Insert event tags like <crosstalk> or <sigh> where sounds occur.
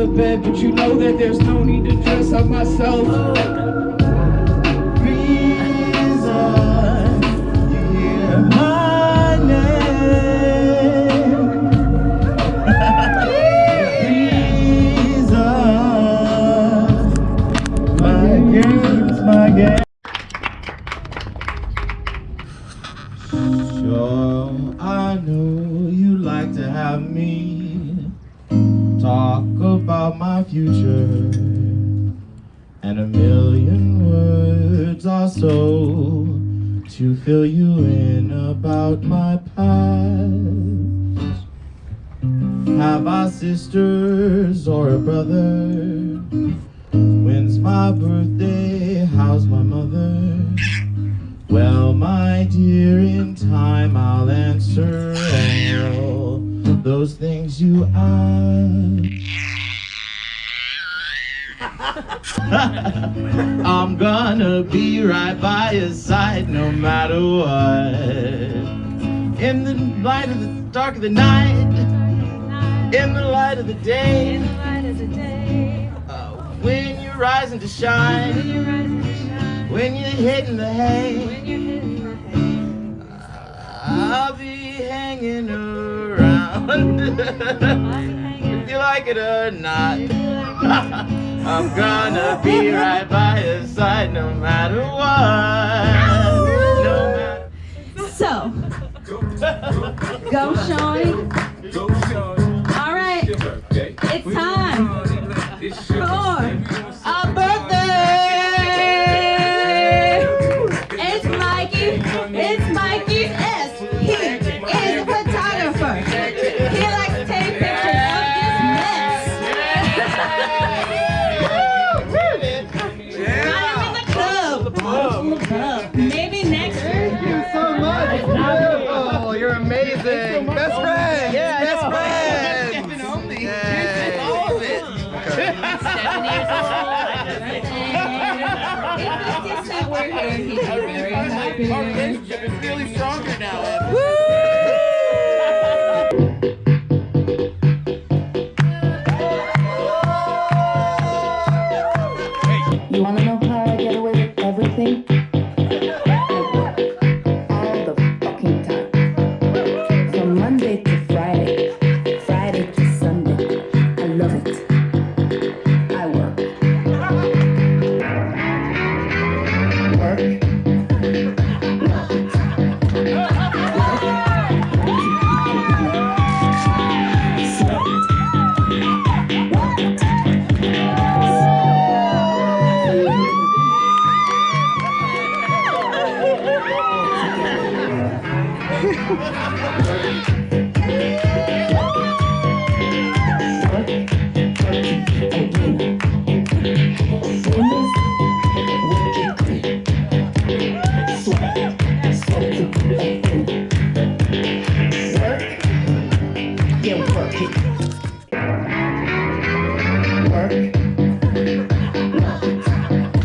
the bed, but you know that there's no need to dress up myself. Hear my name. My game's my. Sure, I know you like to have me talk about my future, and a million words or so to fill you in about my past. Have I sisters or a brother? When's my birthday? How's my mother? Well, my dear, in time I'll answer all those things you ask. <laughs> I'm gonna be right by your side no matter what. In the light of the dark of the night, in the light of the day, uh, when you're rising to shine, when you're hitting the hay. I'll be hanging around. <laughs> If you like it or not. <laughs> I'm gonna be right by your side no matter what. No matter. So, go Shawnee. All right, it's time In. Maybe next Thank year. You so much. Beautiful. Oh, you're amazing. Best friends. Yeah, Best know. friends. Stepping on me. Yay. All of it. Seven years old. If the distant were here, he'd be very happy. Our relationship is really stronger now. Woo!